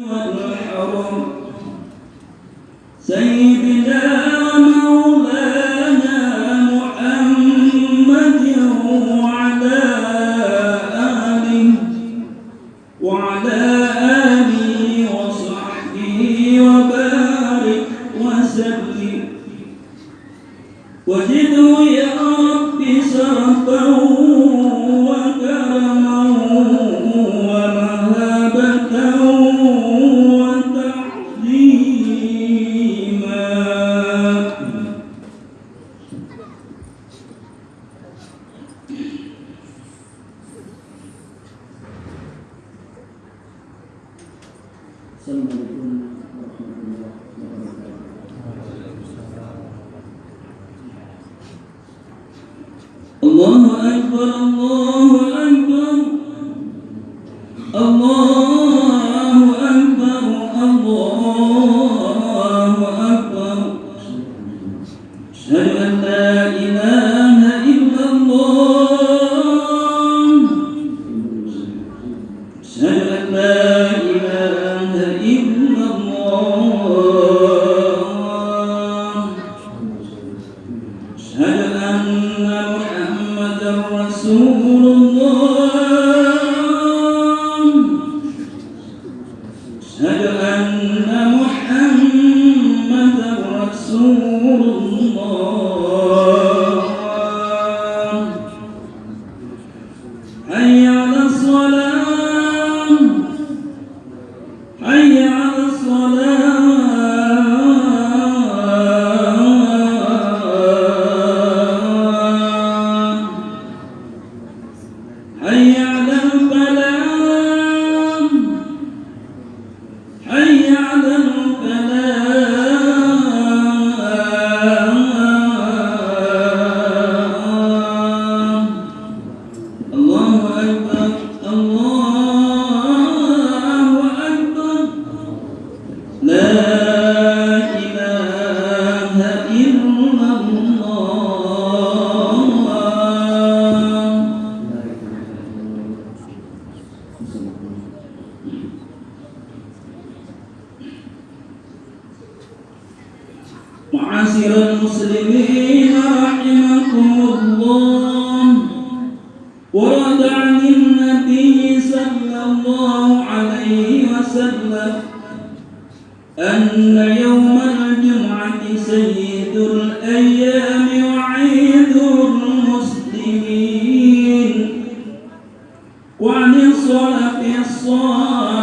والحرم. سيدنا ومولانا محمد وعلى أشهد أن ورد عن النبي صلى الله عليه وسلم أن يوم الجمعة سيد الأيام وعيد المسلمين. وعن الصلاة الصالحة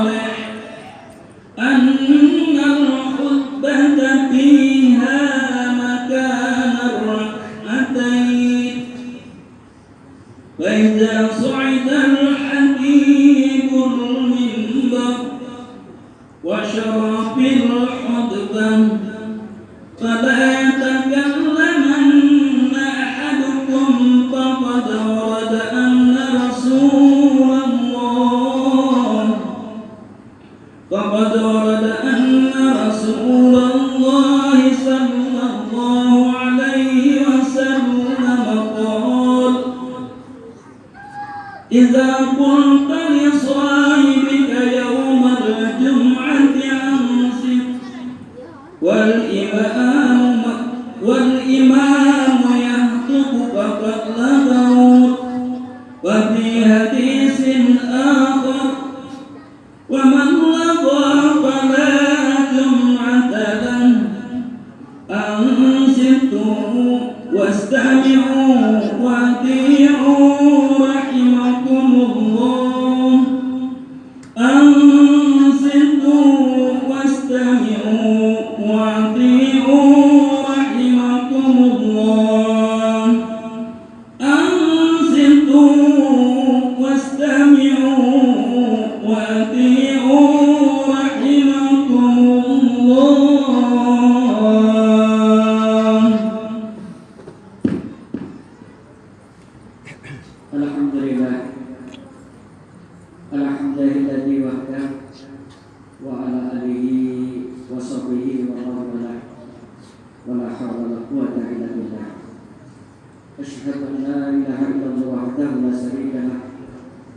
أشهد أن لا إله إلا الله وحده لا شريك له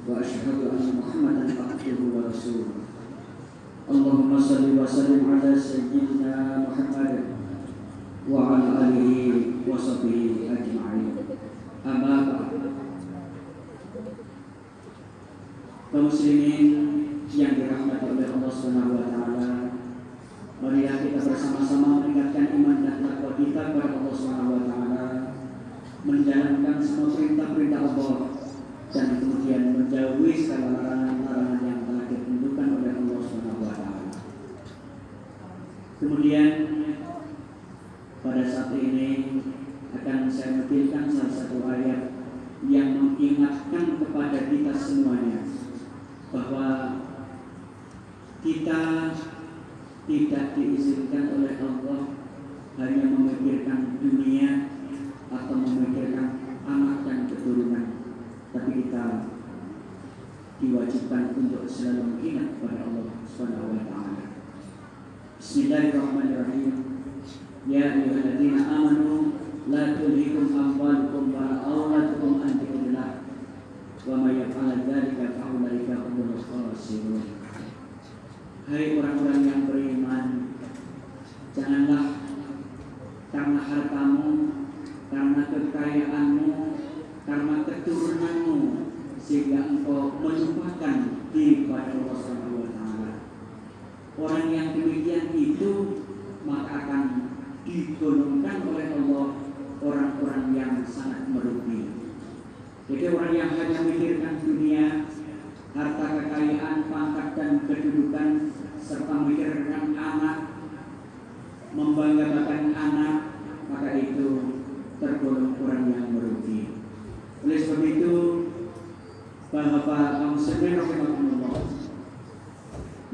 وأشهد أن محمدا عبده ورسوله. اللهم صل وسلم على سيدنا محمد وعلى آله وصحبه أجمعين. أما بعد. المسلمين menjalankan semua perintah-perintah Allah dan kemudian menjauhi segala larangan-larangan yang telah ditentukan oleh Allah Subhanahu wa taala. Kemudian pada saat ini akan saya menampilkan salah satu ayat yang mengingatkan kepada kita semuanya bahwa kita tidak diizinkan oleh Allah hanya memikirkan dunia atau memikirkan anak dan keturunan, tapi kita diwajibkan ingat kepada Allah Subhanahu wa taala. Bismillahirrahmanirrahim. Ya ayyuhalladzina amanu la tulhikum amwalukum wa auladukum an dzikrillah wa may yaf'al dzalika fa ulaika humul khasirun. Hai orang-orang yang beriman, janganlah karena hartamu, karena kekayaanmu, karena keturunanmu sehingga engkau melupakan diri pada Allah Subhanahu wa. Orang yang demikian itu maka akan digolongkan oleh Allah orang-orang yang sangat merugi. Jadi orang yang hanya memikirkan dunia, harta kekayaan, pangkat dan kedudukan, serta memikirkan anak, membanggakan anak, maka itu tergolong orang yang merugi. Oleh sebab itu, Bapak kaum sekalian rahimahumullah,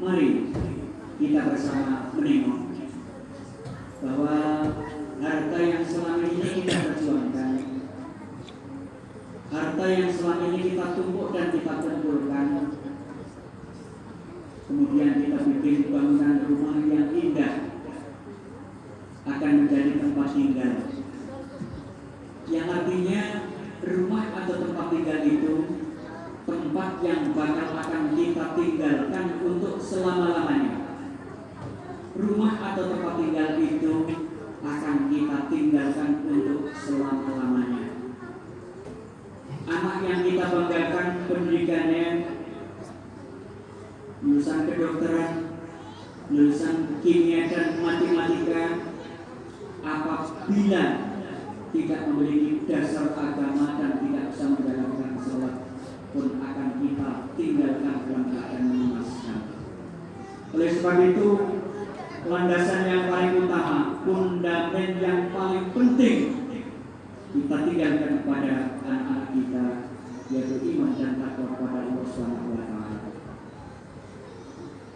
mari kita bersama menengok bahwa harta yang selama ini kita perjuangkan harta yang selama ini kita tumpuk dan kita kumpulkan kemudian kita bikin bangunan rumah yang indah akan menjadi tempat tinggal yang artinya rumah atau tempat tinggal itu tempat bakal akan kita tinggalkan untuk selama-lamanya. Rumah atau tempat tinggal itu akan kita tinggalkan untuk selama-lamanya. Anak yang kita banggakan pendidikannya lulusan kedokteran, lulusan kimia dan matematika apabila tidak memiliki dasar agama dan tidak bisa menjalankan sholat pun akan kita tinggalkan dalam keadaan mengemaskan. Oleh sebab itu, landasan yang paling utama, fundament yang paling penting kita tinggalkan kepada anak-anak kita yaitu iman dan takwa kepada Allah Subhanahu wa taala.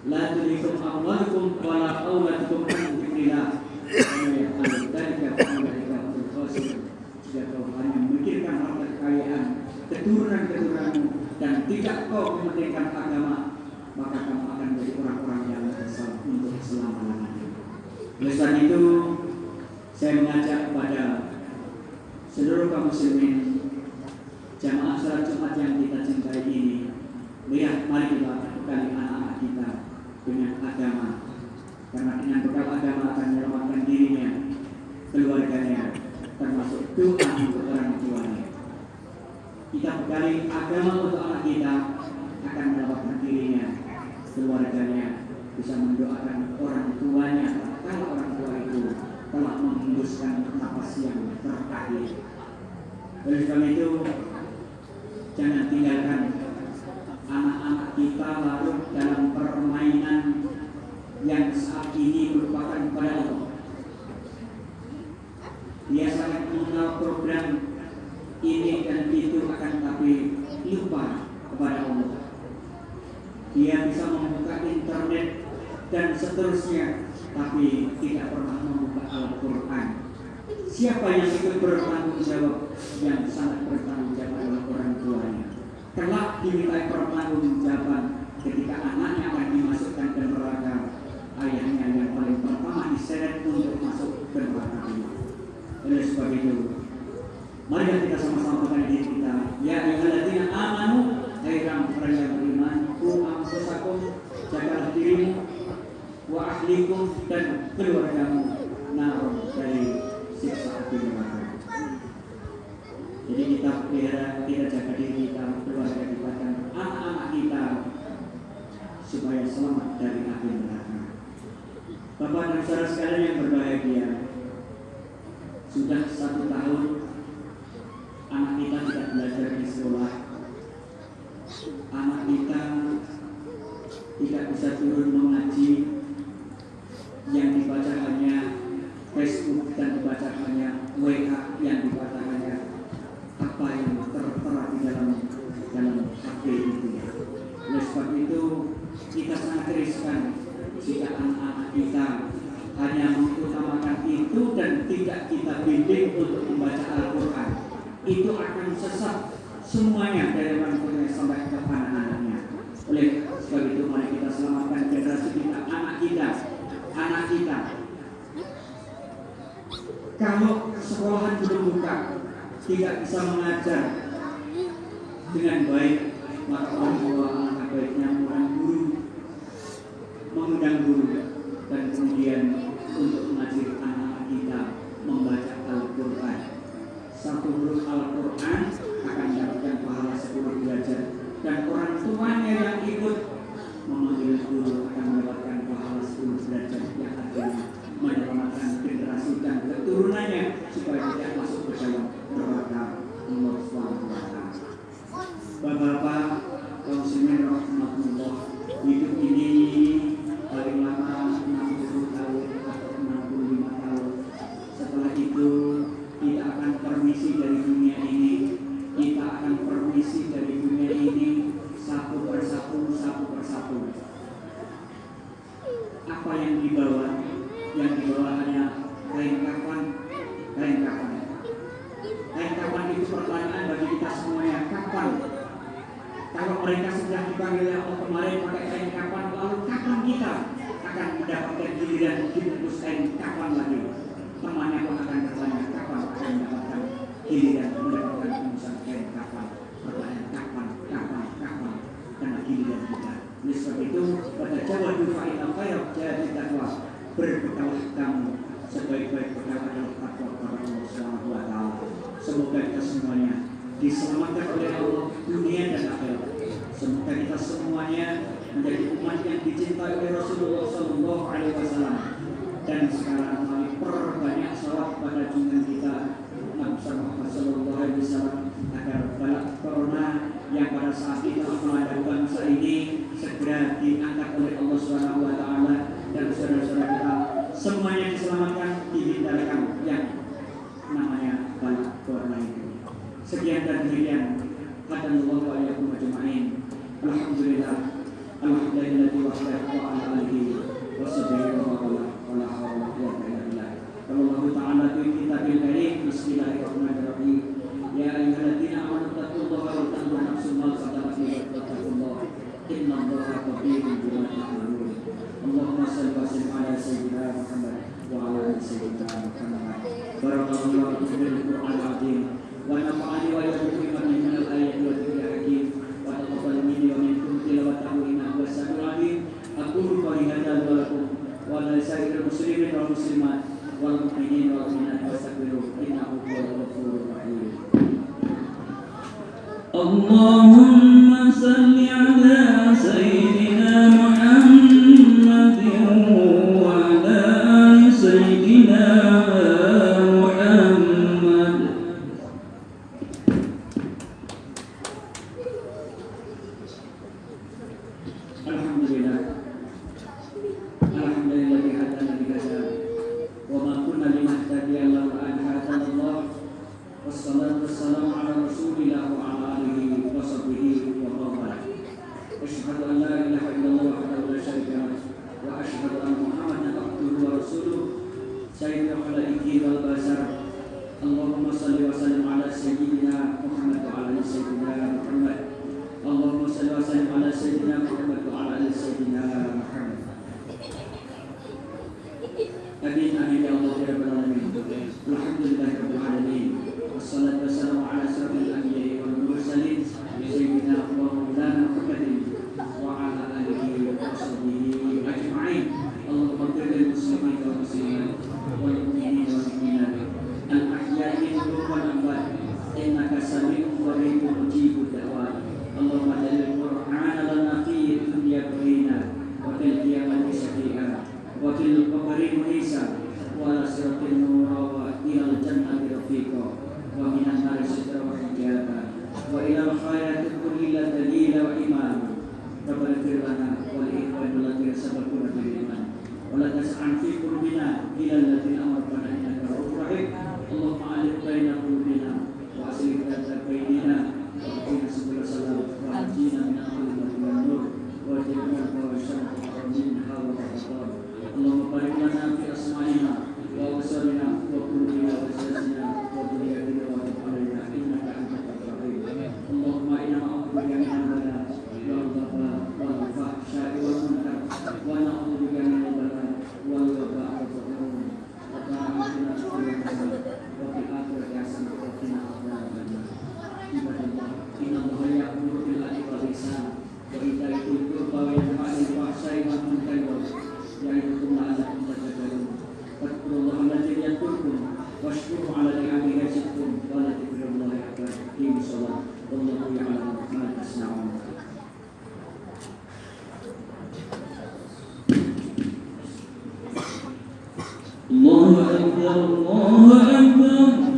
La tulikum amwalukum wa la auladukum an dzikrillah. Jika hanya memikirkan harta kekayaan, keturunan-keturunanmu dan tidak kau mementingkan agama, maka kamu akan menjadi orang-orang yang menyesal untuk selama-lamanya. Oleh sebab itu, saya mengajak kepada seluruh kaum muslimin jamaah salat Jumat yang kita cintai ini lihat mari kita bekali anak-anak kita dengan agama karena dengan bekal agama akan menyelamatkan dirinya keluarganya termasuk doa untuk bekali agama untuk anak kita akan menyelamatkan dirinya. Keluarganya bisa mendoakan orang tuanya. Kalau orang tua itu telah menghembuskan nafas yang terakhir oleh sebab itu jangan tinggalkan anak-anak kita larut dalam permainan yang saat ini merupakan kepada Allah. Dia sangat mengenal program ini dan itu akan tapi lupa kepada Allah. Dia bisa membuka internet dan seterusnya, tapi tidak pernah membuka Al-Quran. Siapa yang ikut bertanggung jawab? Yang sangat bertanggung jawab adalah orang tuanya. Kelak dimintai pertanggungjawaban ketika anaknya akan dimasukkan ke neraka. Ayahnya yang paling pertama diseret untuk masuk ke neraka. Oleh sebab itu, mari kita sama-sama mengenai diri kita. Ya ayyuhalladzina amanu, hai orang yang beriman, ku anfusakum, jagalah dirimu wa ahlikum dan keluargamu nar dari siksa api neraka. Jadi kita pelihara, kita jaga diri kita, keluarga kita dan anak-anak kita supaya selamat dari api neraka. Bapak dan saudara sekalian yang berbahagia, sudah satu tahun anak kita tidak belajar di sekolah, anak kita tidak bisa turun mengaji, yang dibaca hanya Facebook dan dibaca hanya WA yang dibaca hanya apa yang tertera di dalam dalam HP itu ya. Oleh sebab itu kita sangat riskan jika anak-anak kita hanya mengutamakan itu dan tidak kita bimbing untuk membaca Al-Quran itu akan sesat semuanya dari orang tuanya sampai ke anak-anaknya oleh sebab itu mari kita selamatkan generasi kita anak kita anak kita. Kalau sekolahan belum buka tidak bisa mengajar dengan baik maka orang tua alangkah baiknya mengundang guru mengundang guru dan kemudian untuk mengajari anak-anak kita membaca Al-Quran. Satu huruf Al-Quran akan mendapatkan pahala sepuluh belajar dan orang tuanya yang ikut memanggil guru akan mendapatkan pahala sepuluh belajar yang akhirnya menyelamatkan generasi dan keturunannya supaya tidak masuk ke dalam neraka Allah Subhanahu wa taala. Bapak-bapak, kaum muslimin rahmatullah, hidup ini paling lama 60 tahun atau 65 tahun. Setelah itu kita akan permisi dari dunia ini, kita akan permisi dari dunia ini satu persatu, satu persatu. Apa yang dibawa? Yang dibawa hanya kain kafan, kain kafan. Kain kafan itu pertanyaan bagi kita semuanya. Kapan? Kalau mereka sudah dipanggil Allah kemarin pakai kain kafan, lalu kapan kita akan mendapatkan giliran dibungkus kain kafan lagi? Temannya pun akan bertanya kapan akan mendapatkan giliran mendapatkan kafan. Pertanyaan kapan, kapan, kapan? Karena giliran kita. Oleh sebab itu pada jawab fa'in al-khair jadi takwa berbekalah kamu sebaik-baik bekal adalah takwa kepada Allah Subhanahu wa taala. Semoga kita semuanya diselamatkan oleh Allah dunia dan akhirat. Semoga kita semuanya menjadi umat yang dicintai oleh Rasulullah Sallallahu Alaihi Wasallam. Dan sekarang mari perbanyak salawat pada junjungan kita Nabi Muhammad Agar balak corona yang pada saat kita melanda bangsa ini segera diangkat oleh Allah Subhanahu Wa Taala dan saudara-saudara kita semuanya diselamatkan dihindarkan yang namanya balak corona itu. Sekian dan demikian. Hadanallahu wa iyyakum ajma'in. Alhamdulillah. Alhamdulillah wa ala alihi wa sahbihi اللهم Wassalatu wassalamu ala rasulillah wa ala alihi wa sahbihi wa man Asyhadu an la ilaha illallah wahdahu la syarika lah wa asyhadu anna Muhammadan abduhu wa rasuluh sayyidul khalaiqi wal basar Allahumma salli wa sallim ala sayyidina Muhammad wa ala ali sayyidina Muhammad Allahumma salli wa sallim ala sayyidina Muhammad iman wa la tas'an fi الله أكبر الله أكبر.